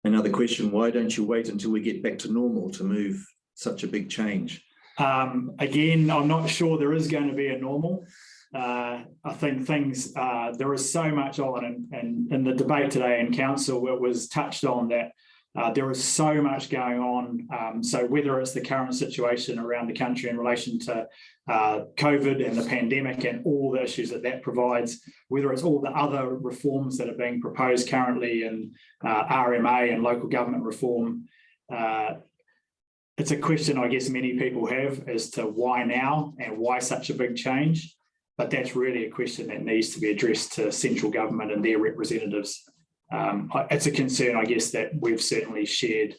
Speaker 2: Another question, why don't you wait until we get back to normal to move such a big change?
Speaker 1: Um, again, I'm not sure there is going to be a normal. Uh, I think things, uh, there is so much on and, and in the debate today in council, it was touched on that uh, there is so much going on. Um, so whether it's the current situation around the country in relation to uh, COVID and the pandemic and all the issues that that provides, whether it's all the other reforms that are being proposed currently in uh, RMA and local government reform, uh, it's a question I guess many people have as to why now and why such a big change. But that's really a question that needs to be addressed to central government and their representatives. Um, it's a concern, I guess, that we've certainly shared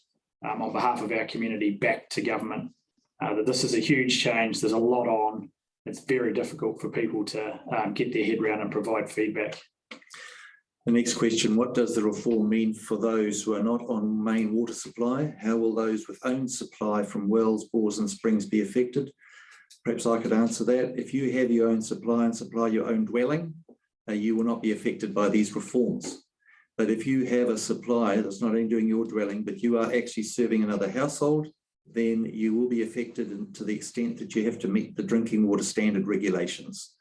Speaker 1: um, on behalf of our community back to government. uh, that this is a huge change. There's a lot on. It's very difficult for people to um, get their head around and provide feedback.
Speaker 2: The next question, what does the reform mean for those who are not on main water supply? How will those with own supply from wells, bores and springs be affected? Perhaps I could answer that. If you have your own supply and supply your own dwelling, uh, you will not be affected by these reforms. But if you have a supply that's not only doing your dwelling, but you are actually serving another household, then you will be affected to the extent that you have to meet the drinking water standard regulations.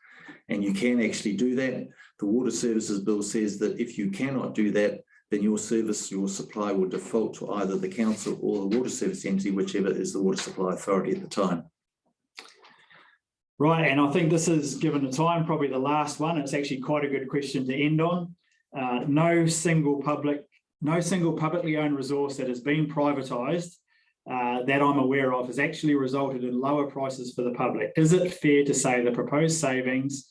Speaker 2: And you can actually do that. The Water Services Bill says that if you cannot do that, then your service, your supply will default to either the council or the water service entity, whichever is the water supply authority at the time.
Speaker 1: Right, and I think this is, given the time, probably the last one. It's actually quite a good question to end on. Uh, no single public, no single publicly owned resource that has been privatised uh, that I'm aware of has actually resulted in lower prices for the public. Is it fair to say the proposed savings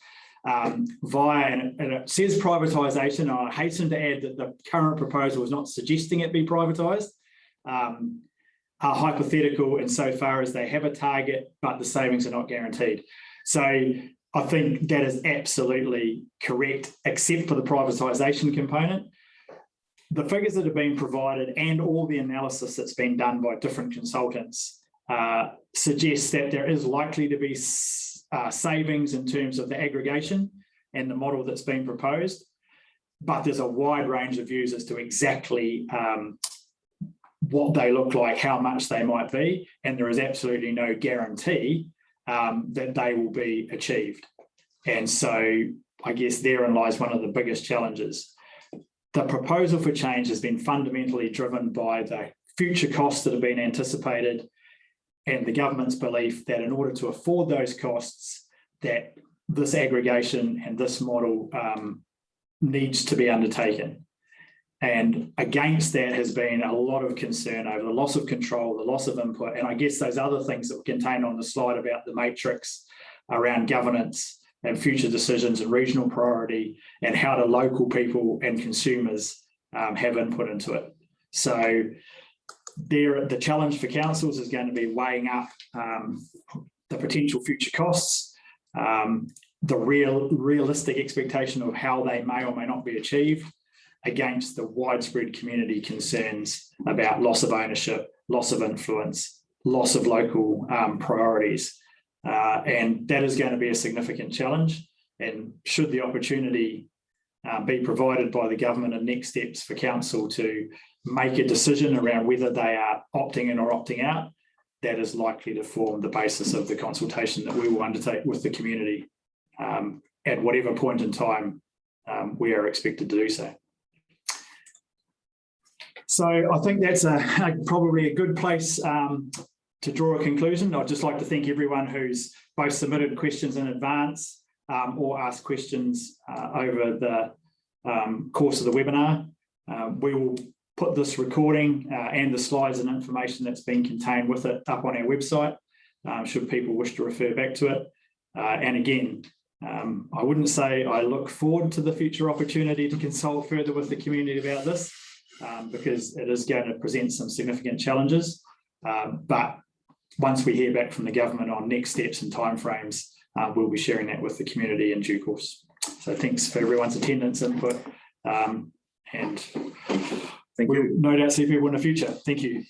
Speaker 1: um, via, and it, says privatisation, I hasten to add that the current proposal is not suggesting it be privatised. Um, are hypothetical insofar as they have a target, but the savings are not guaranteed. So I think that is absolutely correct, except for the privatisation component. The figures that have been provided and all the analysis that's been done by different consultants uh, suggests that there is likely to be uh, savings in terms of the aggregation and the model that's been proposed. But there's a wide range of views as to exactly um, what they look like, how much they might be, and there is absolutely no guarantee um, that they will be achieved. And so I guess therein lies one of the biggest challenges. The proposal for change has been fundamentally driven by the future costs that have been anticipated and the government's belief that in order to afford those costs, that this aggregation and this model um, needs to be undertaken. And against that has been a lot of concern over the loss of control, the loss of input, and I guess those other things that were contained on the slide about the matrix around governance and future decisions and regional priority and how do local people and consumers um, have input into it. So there, the challenge for councils is going to be weighing up um, the potential future costs, um, the real realistic expectation of how they may or may not be achieved, against the widespread community concerns about loss of ownership, loss of influence, loss of local um, priorities. Uh, and that is going to be a significant challenge. And should the opportunity uh, be provided by the government and next steps for council to make a decision around whether they are opting in or opting out, that is likely to form the basis of the consultation that we will undertake with the community um, at whatever point in time um, we are expected to do so. So I think that's a, probably a good place um, to draw a conclusion. I'd just like to thank everyone who's both submitted questions in advance um, or asked questions uh, over the um, course of the webinar. Uh, we will put this recording uh, and the slides and information that's been contained with it up on our website, um, should people wish to refer back to it. Uh, and again, um, I wouldn't say I look forward to the future opportunity to consult further with the community about this, um, because it is going to present some significant challenges. Um, but once we hear back from the government on next steps and timeframes, uh, we'll be sharing that with the community in due course. So thanks for everyone's attendance input. Um, and
Speaker 2: Thank
Speaker 1: we'll
Speaker 2: you.
Speaker 1: no doubt see people in the future. Thank you.